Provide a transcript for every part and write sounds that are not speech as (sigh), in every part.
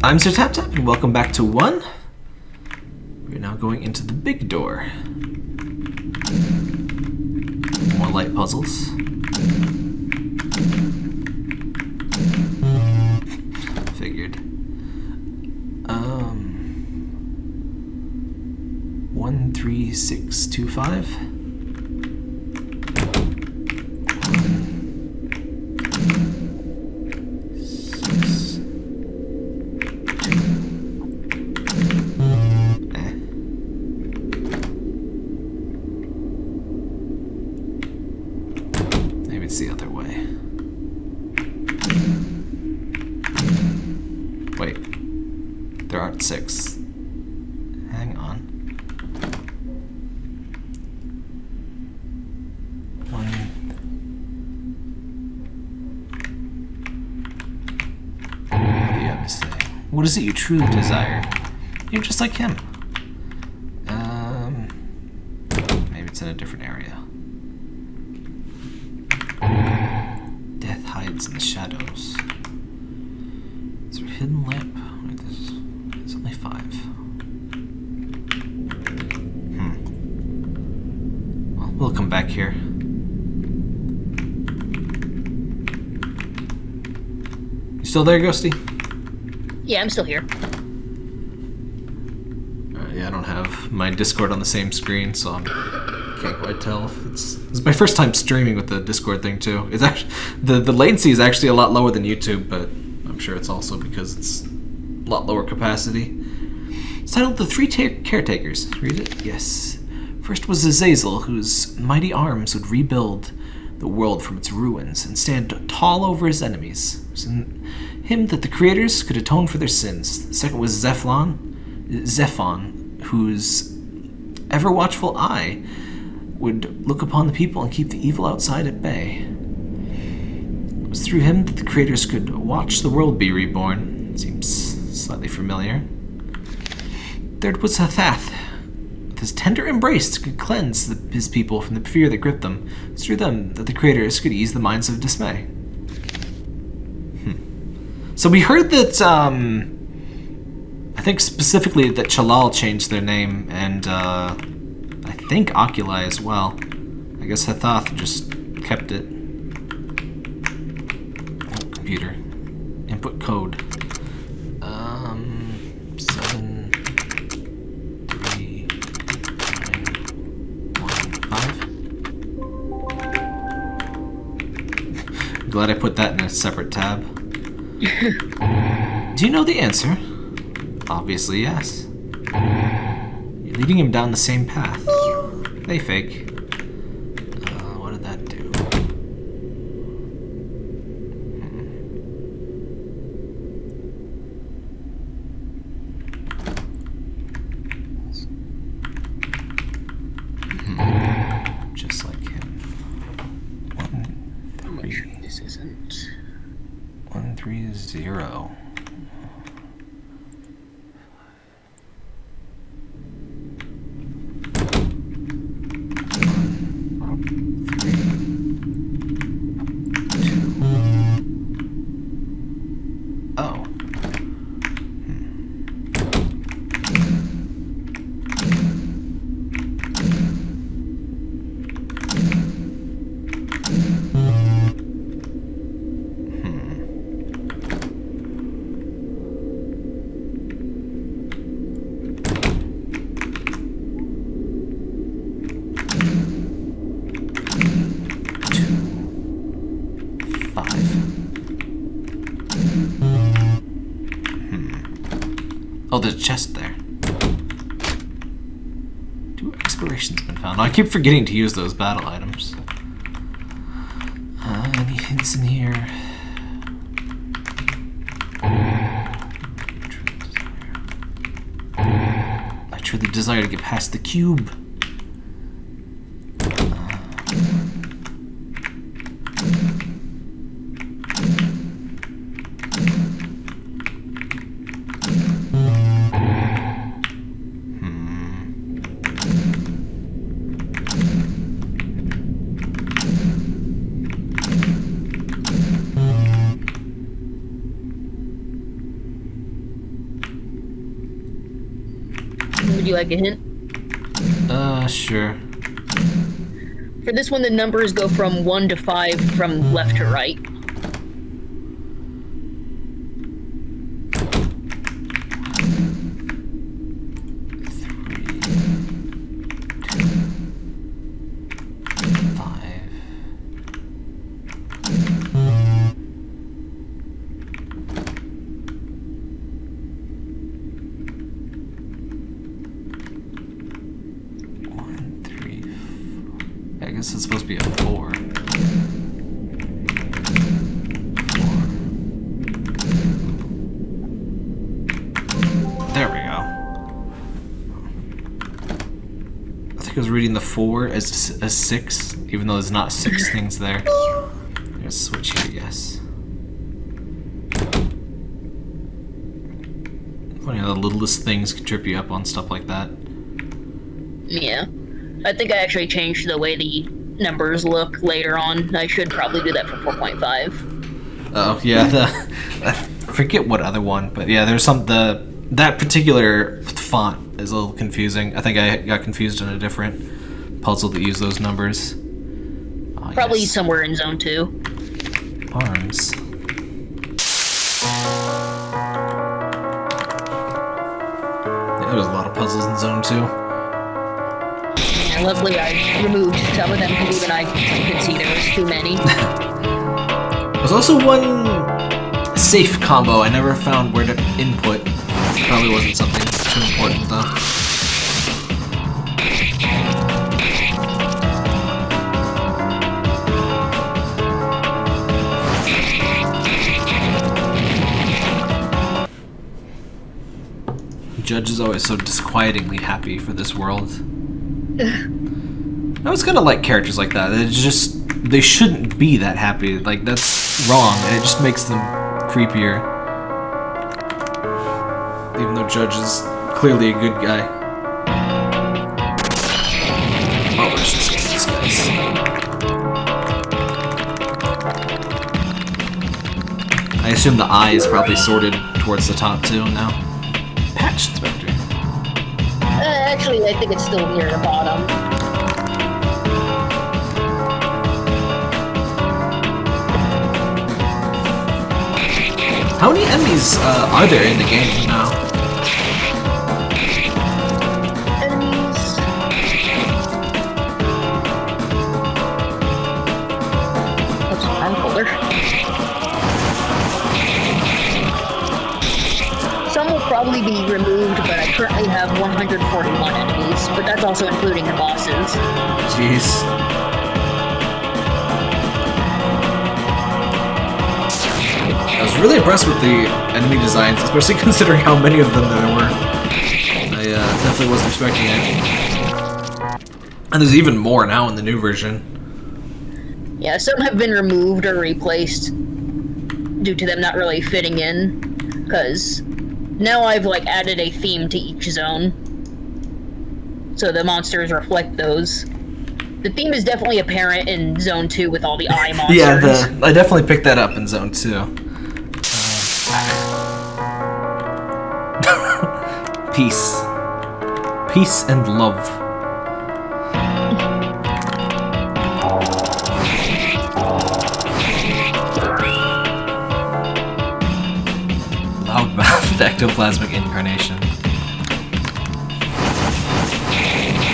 I'm Sir Tap Tap, and welcome back to one. We're now going into the big door. More light puzzles. Figured. Um. One, three, six, two, five. There aren't six. Hang on. One. What do you have to say? What is it you truly desire? You're just like him. Um, maybe it's in a different area. Death hides in the shadows. Is there a hidden lamp? Wait, there's, there's only five. Hmm. Well, we'll come back here. You still there, Ghosty? Yeah, I'm still here. Uh, yeah, I don't have my Discord on the same screen, so I can't quite tell if it's. It's my first time streaming with the Discord thing too. It's actually the the latency is actually a lot lower than YouTube, but I'm sure it's also because it's a lot lower capacity. It's titled "The Three Ta- Caretakers." Read it. Yes. First was Azazel, whose mighty arms would rebuild the world from its ruins and stand tall over his enemies. Him that the creators could atone for their sins. The second was Zephon, Zephon, whose ever watchful eye would look upon the people and keep the evil outside at bay. It was through him that the creators could watch the world be reborn. Seems slightly familiar. Third was Hathath. With his tender embrace could cleanse the, his people from the fear that gripped them. It's through them that the creators could ease the minds of dismay. So we heard that, um, I think specifically that Chalal changed their name, and uh, I think Oculi as well. I guess Hathath just kept it. Oh, computer. Input code. Um, seven, three, nine, one, five. (laughs) Glad I put that in a separate tab. Do you know the answer? Obviously, yes. You're leading him down the same path. They fake. Oh, there's a chest there. Two explorations been found. I keep forgetting to use those battle items. Uh, any hints in here? I truly desire to get past the cube. Like a hint? Uh, sure. For this one, the numbers go from 1 to 5 from left to right. Guess it's supposed to be a four. Four. There we go. I think I was reading the four as a six, even though there's not six things there. There's switch here, yes. Funny how the littlest things can trip you up on stuff like that. Yeah. I think I actually changed the way the numbers look later on. I should probably do that for 4.5. Oh yeah, the I forget what other one, but yeah, there's some the that particular font is a little confusing. I think I got confused in a different puzzle that used those numbers. Oh, Probably yes. somewhere in zone 2. arms. Yeah, there was a lot of puzzles in Zone Two. Luckily I removed some of them because even I could see there was too many. There's also one safe combo I never found where to input. Probably wasn't something too important though. Judge is always so disquietingly happy for this world. (laughs) I was gonna like characters like that. It's just they shouldn't be that happy. Like that's wrong, and it just makes them creepier. Even though Judge is clearly a good guy. Oh, let's just these guys. I assume the eye is probably sorted towards the top too now. Actually, I think it's still near the bottom. How many enemies uh, are there in the game now? Probably be removed, but I currently have 141 enemies, but that's also including the bosses. Jeez. I was really impressed with the enemy designs, especially (laughs) considering how many of them there were. I uh, definitely wasn't expecting it. And there's even more now in the new version. Yeah, some have been removed or replaced due to them not really fitting in, because now I've like added a theme to each zone, so the monsters reflect those. The theme is definitely apparent in Zone Two with all the eye (laughs) monsters. Yeah, the, I definitely picked that up in Zone 2. Uh, (laughs) Peace. Peace and love. Ectoplasmic incarnation.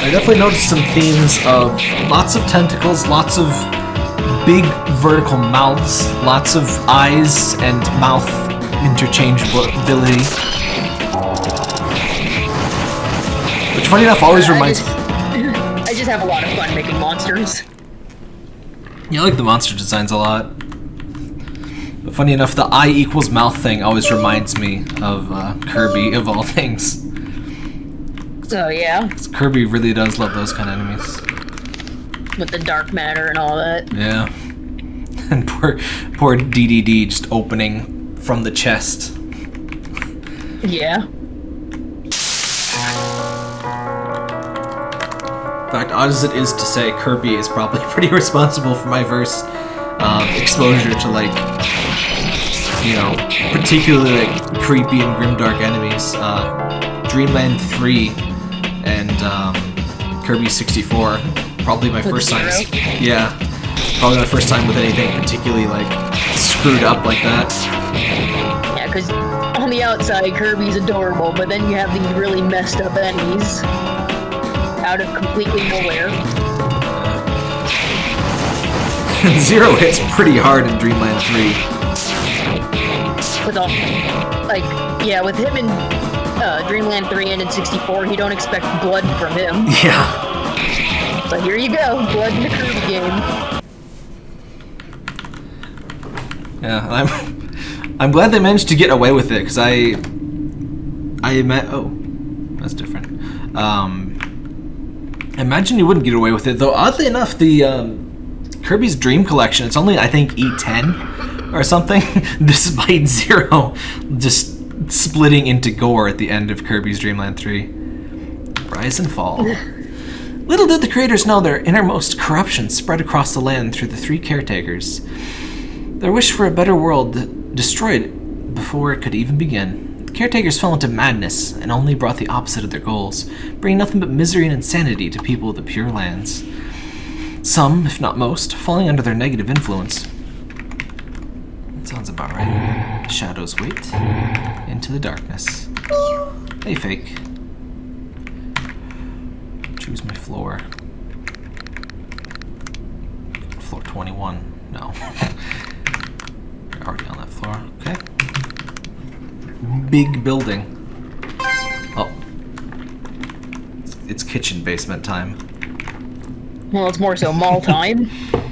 I definitely noticed some themes of lots of tentacles, lots of big vertical mouths, lots of eyes and mouth interchangeability. Which, funny enough, always I reminds me. (clears throat) I just have a lot of fun making monsters. Yeah, I like the monster designs a lot. But funny enough, the eye equals mouth thing always reminds me of uh, Kirby, of all (laughs) things. So yeah. Kirby really does love those kind of enemies. with the dark matter and all that. Yeah. (laughs) And poor, poor DDD just opening from the chest. Yeah. In fact, odd as it is to say, Kirby is probably (laughs) pretty responsible for my first um, exposure to like, you know, particularly like creepy and grimdark enemies. Uh, Dreamland 3 and um, Kirby 64. Probably my first time. Yeah, probably my first time with anything particularly like screwed up like that. Yeah, because on the outside, Kirby's adorable, but then you have these really messed up enemies out of completely nowhere. (laughs) Zero hits pretty hard in Dreamland 3. With all, like, yeah, with him in uh, Dreamland 3 and in 64, you don't expect blood from him. (laughs) Yeah. But here you go, blood in the Kirby game. Yeah, I'm I'm glad they managed to get away with it because I I met oh that's different. Um, imagine you wouldn't get away with it though. Oddly enough, the um, Kirby's Dream Collection it's only I think E10 or something, (laughs) despite Zero just splitting into gore at the end of Kirby's Dreamland 3. Rise and fall. (laughs) Little did the creators know their innermost corruption spread across the land through the three caretakers. Their wish for a better world destroyed before it could even begin. The caretakers fell into madness and only brought the opposite of their goals, bringing nothing but misery and insanity to people of the Pure Lands. Some, if not most, falling under their negative influence. Sounds about right. Shadows wait into the darkness. Hey, fake. Choose my floor. Floor 21. No. (laughs) You're already on that floor. Okay. Big building. Oh. It's kitchen basement time. Well, it's more so mall time. (laughs)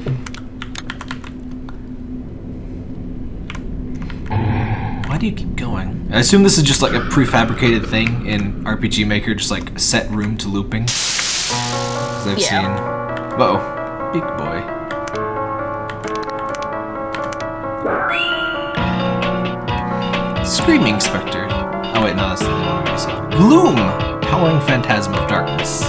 Why do you keep going? I assume this is just like a prefabricated thing in RPG Maker, just like set room to looping. 'Cause I've Yeah. seen. Whoa, big boy. Screaming Spectre. Oh wait, no, that's the one I saw. Gloom! Howling Phantasm of Darkness.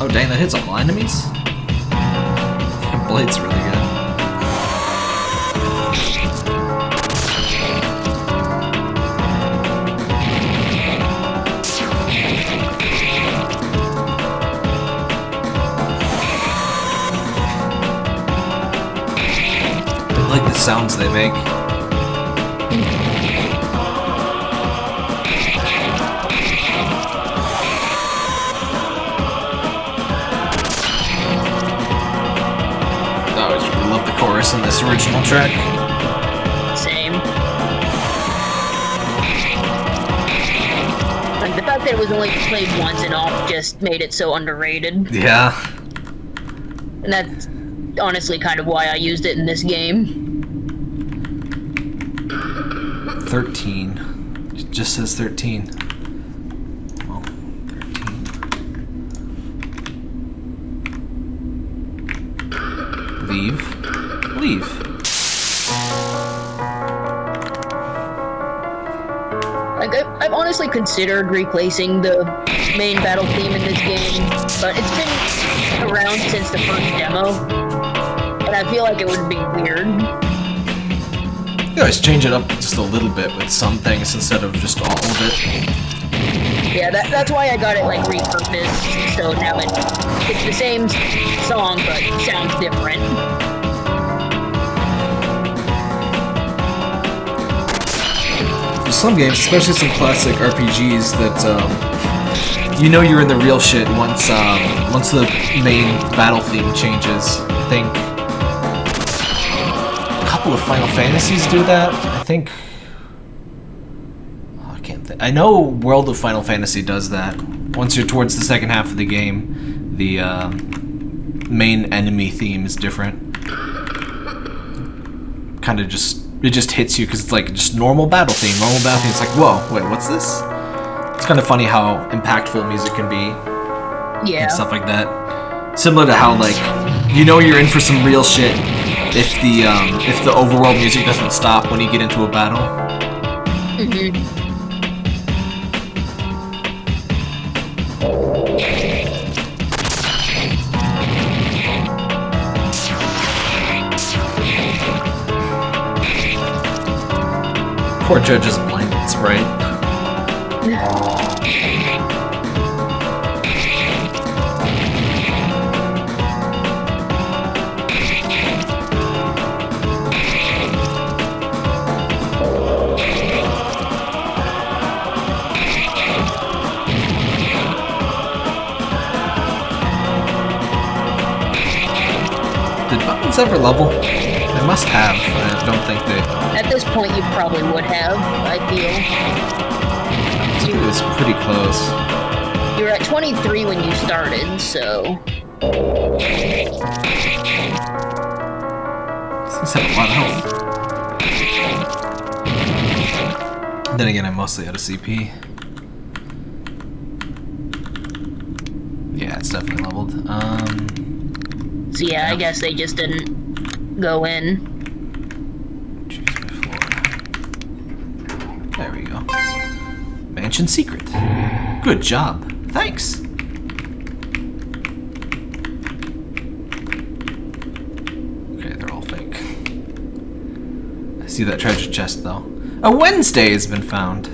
Oh dang, that hits all enemies? (laughs) Blade's really good. Like the sounds they make. Oh, I always really love the chorus in this original track. The fact that it was only played once and off just made it so underrated. Yeah. And that's honestly kind of why I used it in this game. 13. It just says 13. Well, 13. Leave. Leave. Like, I've honestly considered replacing the main battle theme in this game, but it's been around since the first demo, and I feel like it would be weird. You always change it up just a little bit with some things instead of just all of it. Yeah, that, that's why I got it like repurposed, so now it, it's the same song, but sounds different. There's some games, especially some classic RPGs, that um, you know you're in the real shit once um, once the main battle theme changes. I think a couple of Final Fantasies do that. I think oh, I can't think. I know World of Final Fantasy does that. Once you're towards the second half of the game, the uh, main enemy theme is different. Kind of just it just hits you because it's like just normal battle theme. Normal battle theme. It's like whoa, wait, what's this? It's kind of funny how impactful music can be Yeah. and stuff like that. Similar to how like you know you're in for some real shit if the um, if the overworld music doesn't stop when you get into a battle. hmm poor judge's blankets, right? Did buttons ever level? They must have. I don't think they. At this point, you probably would have, I feel. I think it was pretty close. You were at 23 when you started, so. These have a lot of health. Then again, I'm mostly out of CP. Yeah, it's definitely leveled. Um, So yeah, I guess they just didn't go in. There we go. Mansion secret. Good job. Thanks. Okay, they're all fake. I see that treasure chest though. A Wednesday has been found.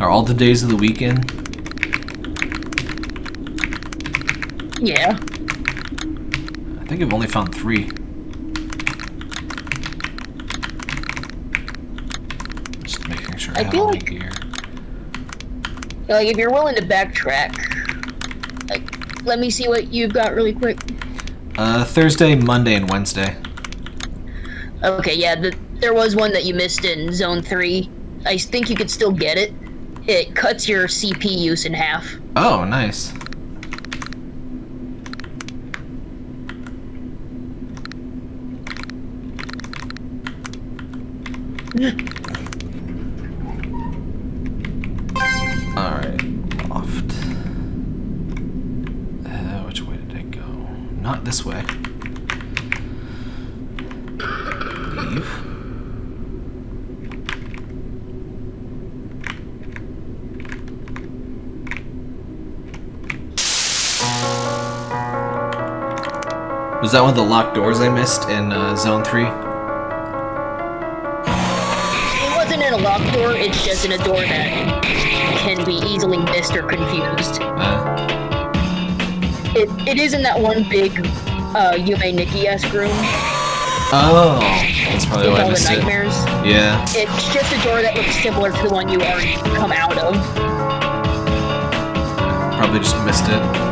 Are all the days of the weekend? Yeah. I think I've only found three. Just making sure I, I have feel like- gear. Like, if you're willing to backtrack, like, let me see what you've got really quick. Uh, Thursday, Monday, and Wednesday. Okay, yeah, the, there was one that you missed in Zone 3. I think you could still get it. It cuts your CP use in half. Oh, nice. Alright, loft. Uh, which way did I go? Not this way. Leave. Was that one of the locked doors I missed in uh, Zone 3? Locked door, it's just in a door that can be easily missed or confused. It, it is in that one big uh, Yume Nikki-esque room oh, that's probably why I missed it. nightmares. Yeah. It's just a door that looks similar to the one you already come out of. Probably just missed it.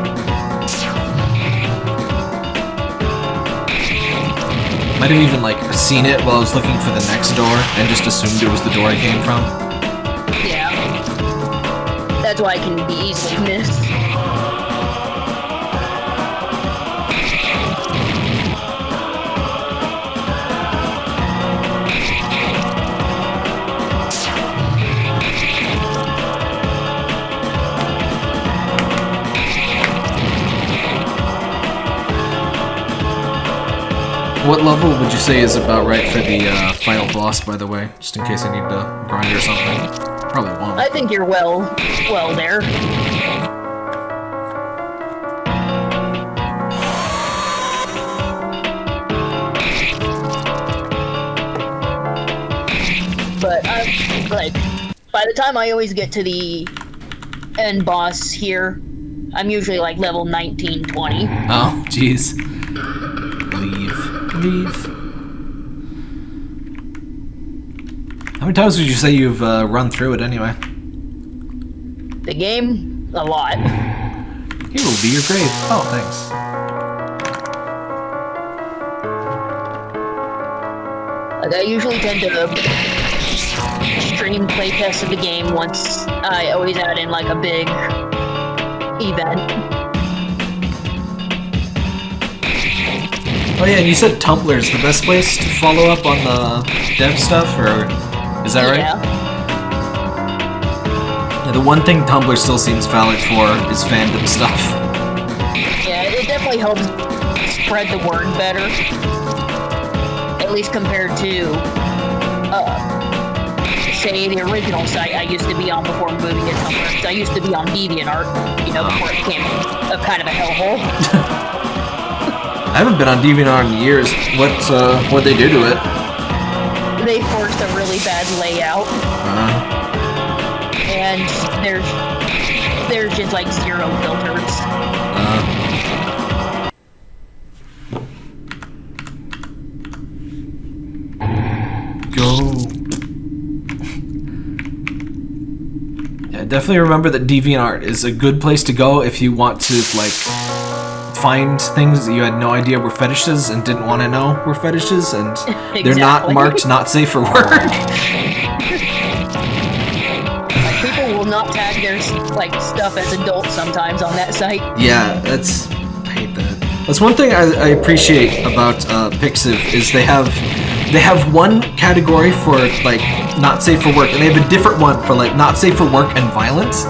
Might have even like seen it while I was looking for the next door and just assumed it was the door I came from. Yeah. That's why I can be easily missed. What level would you say is about right for the uh, final boss, by the way? Just in case I need to grind or something. Probably won't. I think you're well, well there. But I'm like, by the time I always get to the end boss here, I'm usually like level 19, 20. Oh, jeez. Leave. How many times would you say you've uh, run through it anyway? The game, a lot. Here will be your grave. Oh, thanks. Like I usually tend to stream playtests of the game once I always add in like a big event. Oh yeah, and you said Tumblr is the best place to follow up on the dev stuff, or is that right? Yeah. Yeah, the one thing Tumblr still seems valid for is fandom stuff. Yeah, it definitely helps spread the word better. At least compared to uh say the original site I used to be on before moving to Tumblr. I used to be on DeviantArt, you know, before it became a kind of a hellhole. (laughs) I haven't been on DeviantArt in years. What uh, what they do to it? They forced a really bad layout, Uh, and there's there's just like zero filters. uh, go. Yeah, definitely remember that DeviantArt is a good place to go if you want to like find things that you had no idea were fetishes and didn't want to know were fetishes, and (laughs) they're not marked not safe for work. (laughs) Like, people will not tag their like stuff as adult sometimes on that site. Yeah, that's I hate that. That's one thing I, I appreciate about uh, Pixiv is they have they have one category for like not safe for work, and they have a different one for like not safe for work and violence.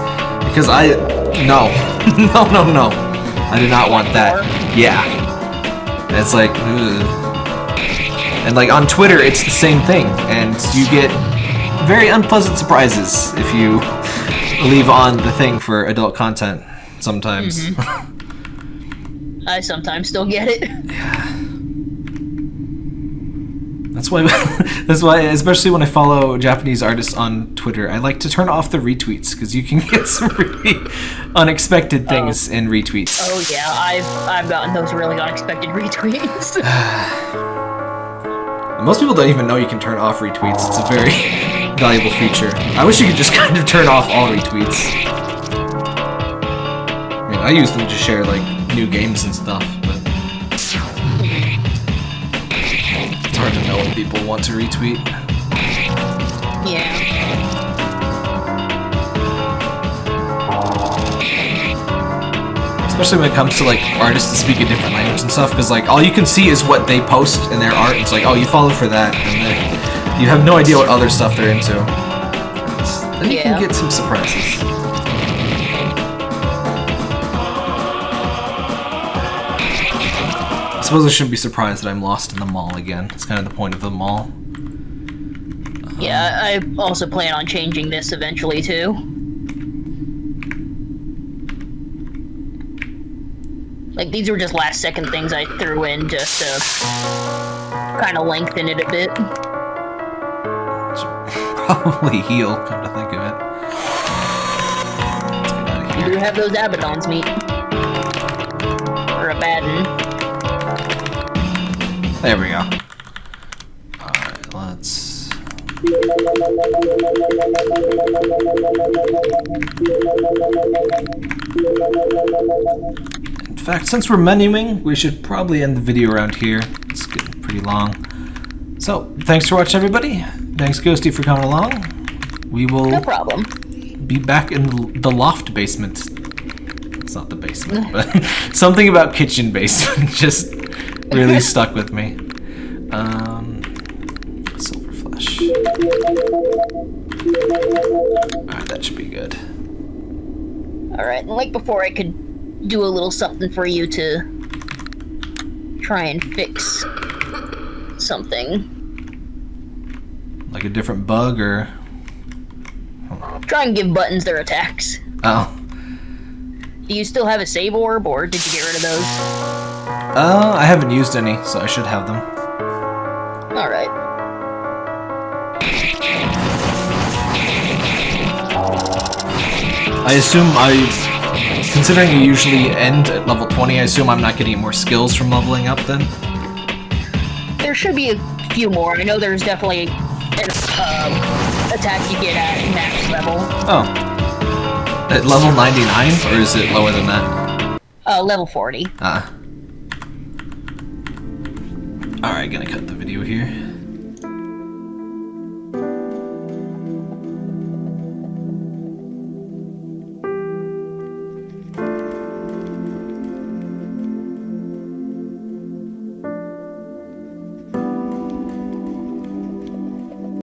Because I no (laughs) no no no, I do not want that. Yeah, And it's like. ugh. And like on Twitter, it's the same thing, and you get very unpleasant surprises if you (laughs) leave on the thing for adult content sometimes. Mm-hmm. (laughs) I sometimes still get it. That's why. (laughs) that's why, especially when I follow Japanese artists on Twitter, I like to turn off the retweets because you can (laughs) get some really unexpected oh. things in retweets. Oh yeah, I've I've gotten those really unexpected (laughs) retweets. (sighs) Most people don't even know you can turn off retweets. It's a very valuable feature. I wish you could just kind of turn off all retweets. I mean, I use them to share like new games and stuff, hard to know when people want to retweet. yeah. Especially when it comes to like artists that speak a different language and stuff, because like all you can see is what they post in their art. It's like, oh, you follow for that, and then you have no idea what other stuff they're into. It's- Then you Yeah. can get some surprises. Suppose I shouldn't be surprised that I'm lost in the mall again. It's kind of the point of the mall. Yeah, I also plan on changing this eventually too. Like these were just last second things I threw in just to kind of lengthen it a bit. (laughs) Probably heal, come to think of it. Let's get out of You do have those Abaddons meet. Or Abaddon. There we go. Alright, let's. In fact, since we're menuing, we should probably end the video around here. It's getting pretty long. So, thanks for watching, everybody. Thanks, Ghosty, for coming along. We will No problem. be back in the, the loft basement. It's not the basement, but (laughs) something about kitchen basement (laughs) just really stuck with me. Um, silver flesh. Alright, that should be good. Alright, and like before, I could do a little something for you to try and fix something. Like a different bug or. Try and give buttons their attacks. Oh. Do you still have a save orb, or did you get rid of those? Uh, I haven't used any, so I should have them. Alright. I assume I. Considering you usually end at level 20, I assume I'm not getting more skills from leveling up then? There should be a few more. I know there's definitely an uh, attack you get at max level. Oh. At level 99? Or is it lower than that? Uh, level 40. Ah. Alright, gonna cut the video here.